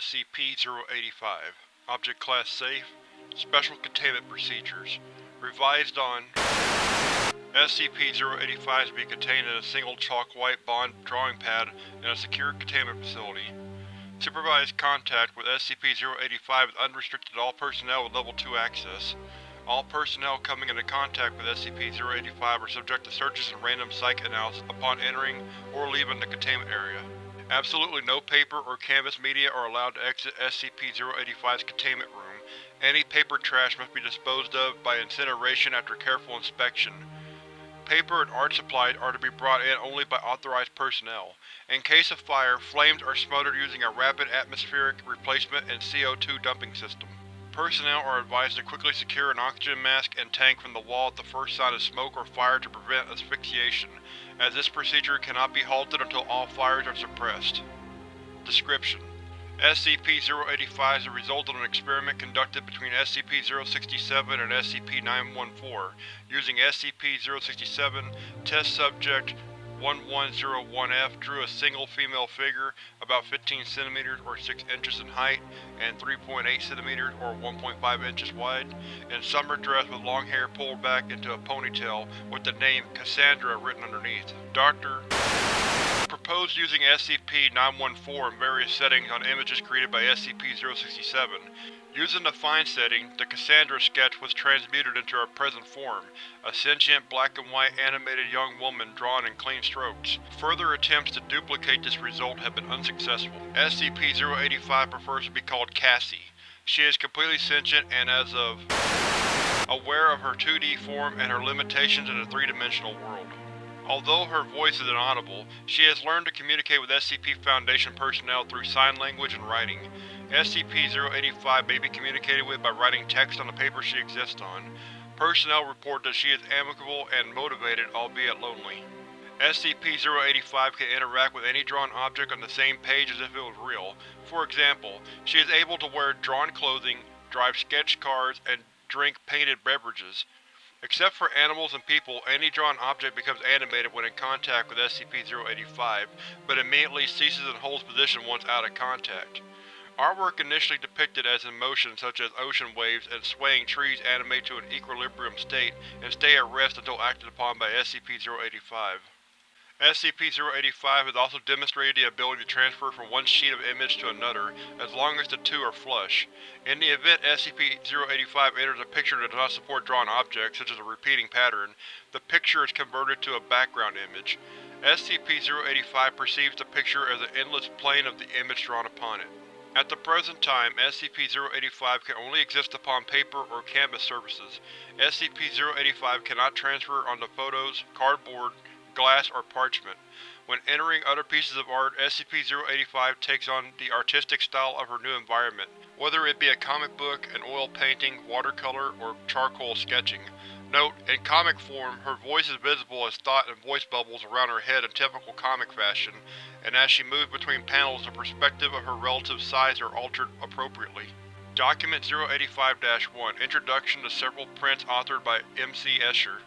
SCP-085 Object Class Safe Special Containment Procedures Revised on SCP-085 is to be contained in a single chalk white bond drawing pad in a secure containment facility. Supervised contact with SCP-085 is unrestricted to all personnel with Level 2 access. All personnel coming into contact with SCP-085 are subject to searches and random psych analysis upon entering or leaving the containment area. Absolutely no paper or canvas media are allowed to exit SCP-085's containment room. Any paper trash must be disposed of by incineration after careful inspection. Paper and art supplies are to be brought in only by authorized personnel. In case of fire, flames are smothered using a rapid atmospheric replacement and CO2 dumping system. Personnel are advised to quickly secure an oxygen mask and tank from the wall at the first sign of smoke or fire to prevent asphyxiation, as this procedure cannot be halted until all fires are suppressed. Description: SCP-085 is the result of an experiment conducted between SCP-067 and SCP-914. Using SCP-067, test subject 1101-F drew a single female figure about 15 cm or 6 inches in height and 3.8 cm or 1.5 inches wide, in summer dress with long hair pulled back into a ponytail with the name Cassandra written underneath. Dr. Proposed using SCP-914 in various settings on images created by SCP-067. Using the Fine setting, the Cassandra sketch was transmuted into her present form, a sentient black and white animated young woman drawn in clean strokes. Further attempts to duplicate this result have been unsuccessful. SCP-085 prefers to be called Cassie. She is completely sentient and as of aware of her 2D form and her limitations in a three-dimensional world. Although her voice is inaudible, she has learned to communicate with SCP Foundation personnel through sign language and writing. SCP-085 may be communicated with by writing text on the paper she exists on. Personnel report that she is amicable and motivated, albeit lonely. SCP-085 can interact with any drawn object on the same page as if it was real. For example, she is able to wear drawn clothing, drive sketch cars, and drink painted beverages. Except for animals and people, any drawn object becomes animated when in contact with SCP-085, but immediately ceases and holds position once out of contact. Artwork initially depicted as in motion such as ocean waves and swaying trees animate to an equilibrium state and stay at rest until acted upon by SCP-085. SCP-085 has also demonstrated the ability to transfer from one sheet of image to another, as long as the two are flush. In the event SCP-085 enters a picture that does not support drawn objects, such as a repeating pattern, the picture is converted to a background image. SCP-085 perceives the picture as an endless plane of the image drawn upon it. At the present time, SCP-085 can only exist upon paper or canvas surfaces. SCP-085 cannot transfer onto photos, cardboard, glass, or parchment. When entering other pieces of art, SCP-085 takes on the artistic style of her new environment, whether it be a comic book, an oil painting, watercolor, or charcoal sketching. Note: In comic form, her voice is visible as thought and voice bubbles around her head in typical comic fashion, and as she moves between panels the perspective of her relative size are altered appropriately. Document 085-1 Introduction to several prints authored by M. C. Escher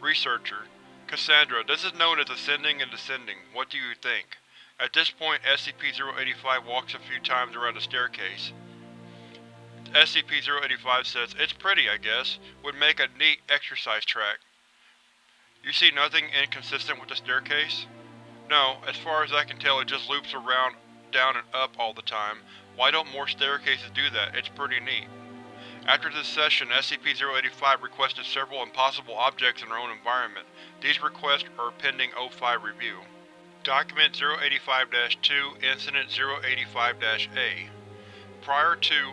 Researcher Cassandra, this is known as ascending and descending. What do you think? At this point, SCP-085 walks a few times around the staircase. SCP-085 says, It's pretty, I guess. Would make a neat exercise track. You see nothing inconsistent with the staircase? No, as far as I can tell it just loops around, down and up all the time. Why don't more staircases do that? It's pretty neat. After this session, SCP-085 requested several impossible objects in their own environment. These requests are pending O5 review. Document 085-2 Incident 085-A Prior to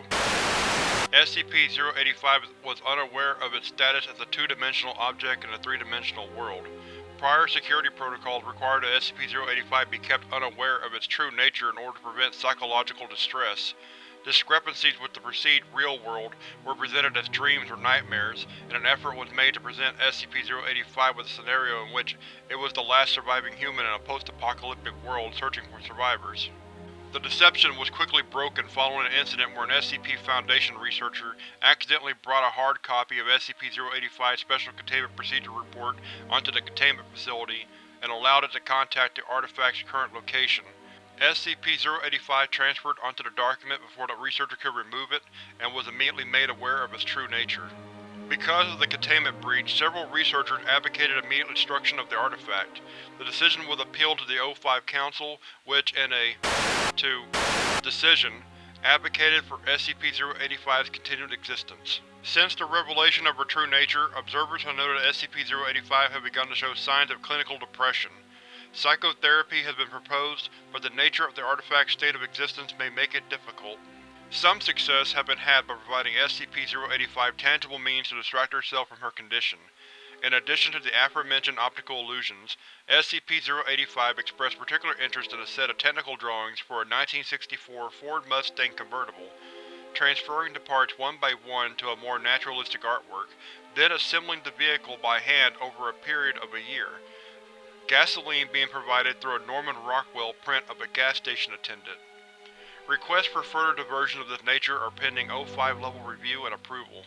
SCP-085 was unaware of its status as a two-dimensional object in a three-dimensional world. Prior security protocols required that SCP-085 be kept unaware of its true nature in order to prevent psychological distress. Discrepancies with the perceived real world were presented as dreams or nightmares, and an effort was made to present SCP-085 with a scenario in which it was the last surviving human in a post-apocalyptic world searching for survivors. The deception was quickly broken following an incident where an SCP Foundation researcher accidentally brought a hard copy of SCP-085's Special Containment Procedure Report onto the containment facility and allowed it to contact the artifact's current location. SCP-085 transferred onto the document before the researcher could remove it, and was immediately made aware of its true nature. Because of the containment breach, several researchers advocated immediate destruction of the artifact. The decision was appealed to the O5 Council, which, in a 2 decision, advocated for SCP-085's continued existence. Since the revelation of her true nature, observers have noted that SCP-085 has begun to show signs of clinical depression. Psychotherapy has been proposed, but the nature of the artifact's state of existence may make it difficult. Some success has been had by providing SCP-085 tangible means to distract herself from her condition. In addition to the aforementioned optical illusions, SCP-085 expressed particular interest in a set of technical drawings for a 1964 Ford Mustang convertible, transferring the parts one by one to a more naturalistic artwork, then assembling the vehicle by hand over a period of a year. Gasoline being provided through a Norman Rockwell print of a gas station attendant. Requests for further diversions of this nature are pending O5 level review and approval.